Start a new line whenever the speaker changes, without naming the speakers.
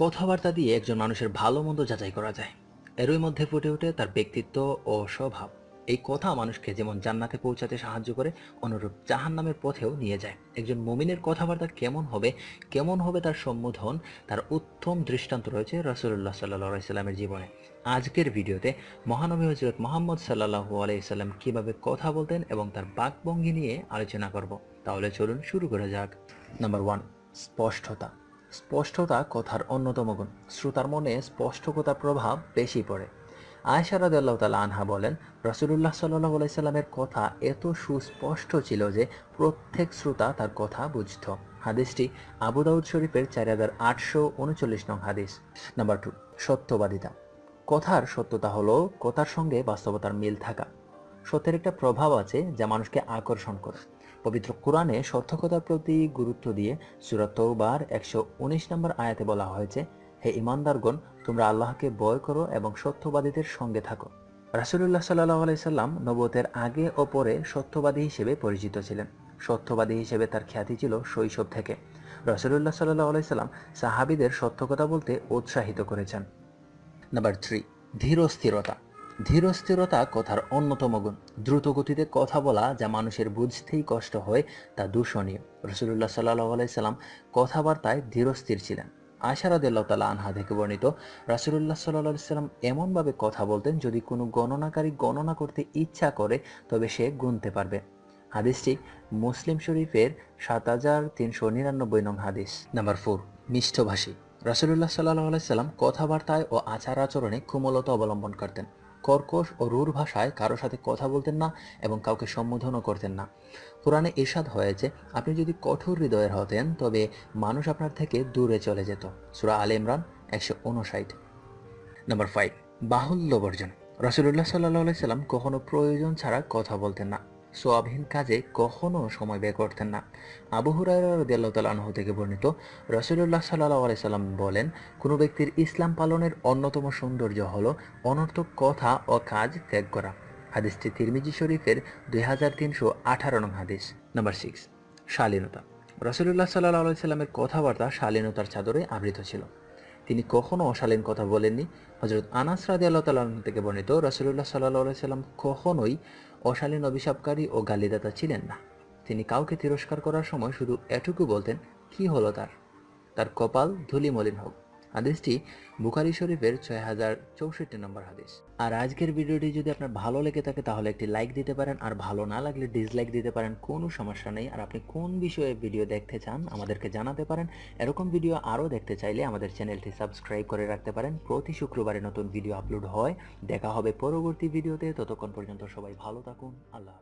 কথাবার্তা দিয়ে একজন মানুষের ভালো মন্দ যাচাই করা যায়। এরই মধ্যে ফুটে ওঠে তার ব্যক্তিত্ব ও স্বভাব। এই কথা মানুষকে যেমন জান্নাতে পৌঁছাতে সাহায্য করে, অনুরূপ জাহান নামের পথেও নিয়ে যায়। একজন মুমিনের কথাবার্তা কেমন হবে কেমন হবে তার সম্বোধন, তার উত্তম দৃষ্টান্ত রয়েছে রসুল্লাহ সাল্লাহ সাল্লামের জীবনে। আজকের ভিডিওতে মহানবী হজরত মোহাম্মদ সাল্লাহু আলাইসাল্লাম কীভাবে কথা বলতেন এবং তার বাকভঙ্গি নিয়ে আলোচনা করব। তাহলে চলুন শুরু করা যাক। নাম্বার ওয়ান, স্পষ্টতা। স্পষ্টতা কথার অন্যতম গুণ। শ্রোতার মনে স্পষ্টকতার প্রভাব বেশি পড়ে। আয়সা রাদিয়াল্লাহু তাআলা আনহা বলেন, রাসূলুল্লাহ সাল্লাল্লাহু আলাইহি সাল্লামের কথা এত সুস্পষ্ট ছিল যে প্রত্যেক শ্রোতা তার কথা বুঝত। হাদিসটি আবু দাউদ শরীফের চার হাজার আটশো উনচল্লিশ নং হাদিস। নাম্বার টু, সত্যবাদিতা। কথার সত্যতা হলো, কথার সঙ্গে বাস্তবতার মিল থাকা। সত্যের একটা প্রভাব আছে যা মানুষকে আকর্ষণ করে। পবিত্র কোরআনে সত্যকতার প্রতি গুরুত্ব দিয়ে সুরাত তৌবার একশো উনিশ নম্বর আয়াতে বলা হয়েছে, হে ইমানদারগণ, তোমরা আল্লাহকে বয় করো এবং সত্যবাদীদের সঙ্গে থাকো। রাসুলুল্লাহ সাল্লাহ আলাইসাল্লাম নবতের আগে ও পরে সত্যবাদী হিসেবে পরিচিত ছিলেন। সত্যবাদী হিসেবে তার খ্যাতি ছিল শৈশব থেকে। রসুলুল্লাহ সাল্লাহ আলাইসাল্লাম সাহাবিদের সত্য কথা বলতে উৎসাহিত করেছেন। নাম্বার থ্রি, ধীর স্থিরতা ধীর স্থিরতা কথার অন্যতম গুণ। দ্রুত গতিতে কথা বলা যা মানুষের বুঝতেই কষ্ট হয়, তা দূষণীয়। রসুল্লাহ সাল্লাহ আলাইসাল্লাম কথাবার্তায় ধীরস্থির ছিলেন। আশারাদিল্লাহ তালা আনহা থেকে বর্ণিত রাসুল্লাহ সাল্লাহ সাল্লাম এমনভাবে কথা বলতেন, যদি কোনো গণনাকারী গণনা করতে ইচ্ছা করে, তবে সে গুনতে পারবে। হাদিসটি মুসলিম শরীফের সাত হাজার তিনশো নিরানব্বই নং হাদিস। নাম্বার ফোর মিষ্টভাষী রাসুল্লাহ সাল্লাহ আলাইসাল্লাম কথাবার্তায় ও আচার আচরণে কোমলতা অবলম্বন করতেন। কর্কশ ও রূঢ় ভাষায় কারও সাথে কথা বলতেন না এবং কাউকে সম্বোধনও করতেন না। কোরআনে এসাদ হয়েছে আপনি যদি কঠোর হৃদয়ের হতেন, তবে মানুষ আপনার থেকে দূরে চলে যেত। সুরা আল ইমরান একশো উনষাট। নাম্বার ফাইভ বাহুল্য বর্জন। রসুল্লাহ সাল্লাহ সাল্লাম কখনো প্রয়োজন ছাড়া কথা বলতেন না। সোয়াবহীন কাজে কখনো সময় ব্যয় করতেন না। আবু হুরাইরাহ থেকে বর্ণিত রসুল্লাহ সাল্লাহ আলাইসাল্লাম বলেন, কোনো ব্যক্তির ইসলাম পালনের অন্যতম সৌন্দর্য হলো অনর্থক কথা ও কাজ ত্যাগ করা। হাদিসটি তিরমিজি শরীফের দুই হাজার তিনশো আঠারো নং হাদিস, নাম্বার সিক্স শালীনতা। রসুল্লাহ সাল্লাহ আলাইসাল্লামের কথাবার্তা শালীনতার চাদরে আবৃত ছিল। তিনি কখনো অশালীন কথা বলেননি। হজরত আনাস রাদি আল্লাহ তাল্লাহ থেকে বর্ণিত রসুল্লাহ সাল্লাহ সাল্লাম কখনোই অশালীন অভিশাপকারী ও গালিদাতা ছিলেন না। তিনি কাউকে তিরস্কার করার সময় শুধু এটুকু বলতেন, কি হলো তার? তার কপাল ধুলি মলিন হোক। হাদিসটি বুখারি শরীফের ছয় হাজার চৌষট্টি নম্বর হাদিস। আর আজকের ভিডিওটি যদি আপনার ভালো লেগে থাকে, তাহলে একটি লাইক দিতে পারেন, আর ভালো না লাগলে ডিসলাইক দিতে পারেন, কোনো সমস্যা নেই। আর আপনি কোন বিষয়ে ভিডিও দেখতে চান, আমাদেরকে জানাতে পারেন। এরকম ভিডিও আরও দেখতে চাইলে আমাদের চ্যানেলটি সাবস্ক্রাইব করে রাখতে পারেন। প্রতি শুক্রবারে নতুন ভিডিও আপলোড হয়। দেখা হবে পরবর্তী ভিডিওতে ততক্ষণ পর্যন্ত সবাই ভালো থাকুন। আল্লাহ